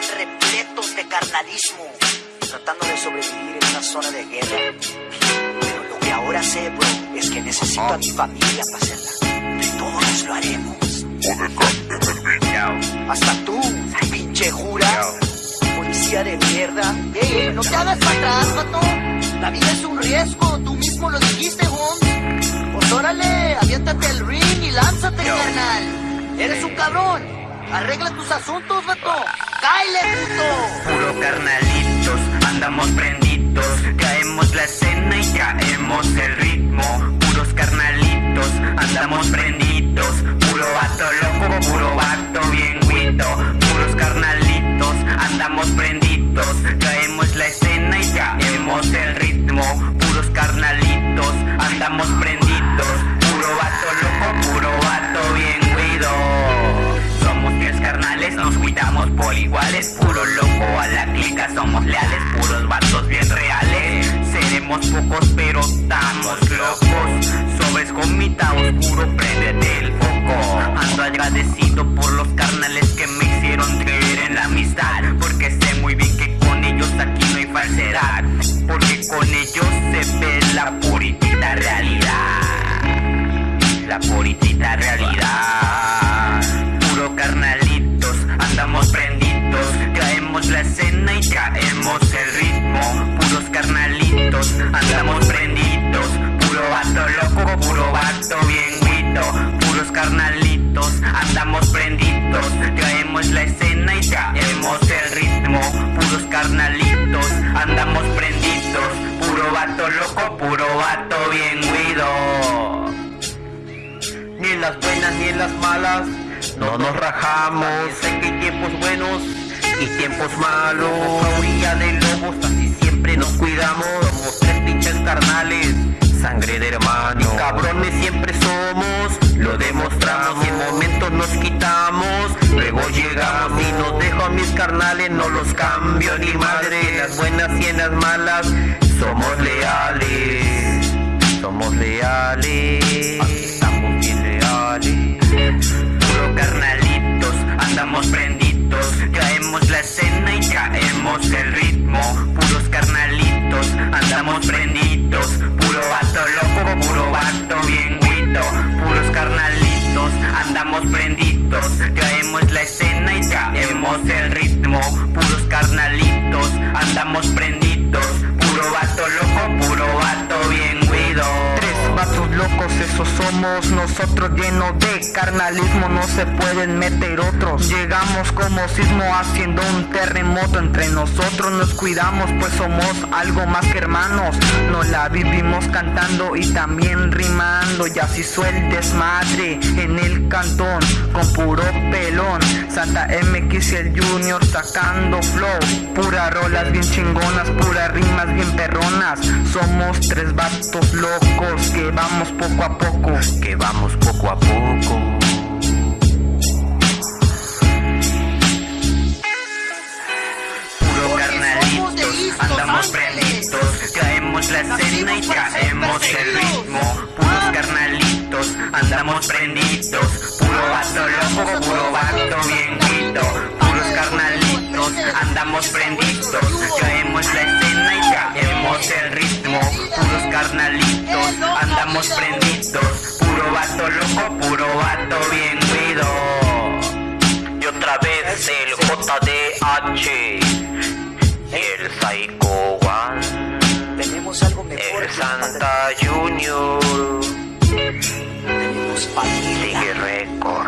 están repletos de carnalismo, tratando de sobrevivir en una zona de guerra. Pero lo que ahora sé, bro, es que necesito a mi familia para hacerla. Todos lo haremos. Hasta tú, pinche jura. Policía de mierda. Ey, no te hagas para atrás, vato. La vida es un riesgo, tú mismo lo dijiste, Holmes. Pues órale, aviéntate el ring y lánzate, carnal. Eres un cabrón. Arregla tus asuntos, vato. ¡Cáile, puto! Puro carnalitos, andamos prenditos, caemos la escena y caemos el ritmo. Puros carnalitos, andamos prendidos, puro vato loco, puro vato bien guito. Puros carnalitos, andamos prendidos, caemos la escena y caemos el ritmo. Puros carnalitos, andamos prendidos, pocos pero estamos locos. Sobres con mitad oscuro, prendete el foco. Ando agradecido por los carnales que me hicieron creer en la amistad. Porque sé muy bien que con ellos aquí no hay falsedad. Porque con ellos se ve la puritita realidad. La puritita realidad. Vato bien guito. Puros carnalitos, andamos prendidos, caemos la escena y caemos el ritmo. Puros carnalitos, andamos prendidos, puro vato loco, puro vato bien guido ni en las buenas ni en las malas. No nos rajamos, sé que hay tiempos buenos y tiempos malos. A orilla de lobos, así siempre nos cuidamos. Somos tres pinches carnales, sangre de hermano. Y cabrones siempre nos dejo a mis carnales. No los cambio ni madre, en las buenas y en las malas. Somos leales, somos leales. Prendidos. Caemos la escena y caemos el ritmo. Puros carnalitos, andamos prendidos. Puro vato loco, puro somos nosotros llenos de carnalismo, no se pueden meter otros. Llegamos como sismo haciendo un terremoto entre nosotros, nos cuidamos pues somos algo más que hermanos. Nos la vivimos cantando y también rimando, y así el desmadre en el cantón con puro pelón. Santa MX y el Junior sacando flow, pura rolas bien chingonas, puras rimas bien perronas. Somos tres vatos locos que vamos poco a poco, que vamos poco a poco. Puro carnalitos, andamos prendidos, caemos la escena y caemos el ritmo. Puros carnalitos, andamos prendidos, puro vato loco, puro vato bien. Puros carnalitos, andamos prendidos, caemos la escena y caemos el ritmo. Puros carnalitos, andamos prendidos, puro vato loco, puro vato bien guido. Y otra vez el JDH y el Psycho One, Tenemos algo mejor. el Santa Junior, Tenemos sigue récord.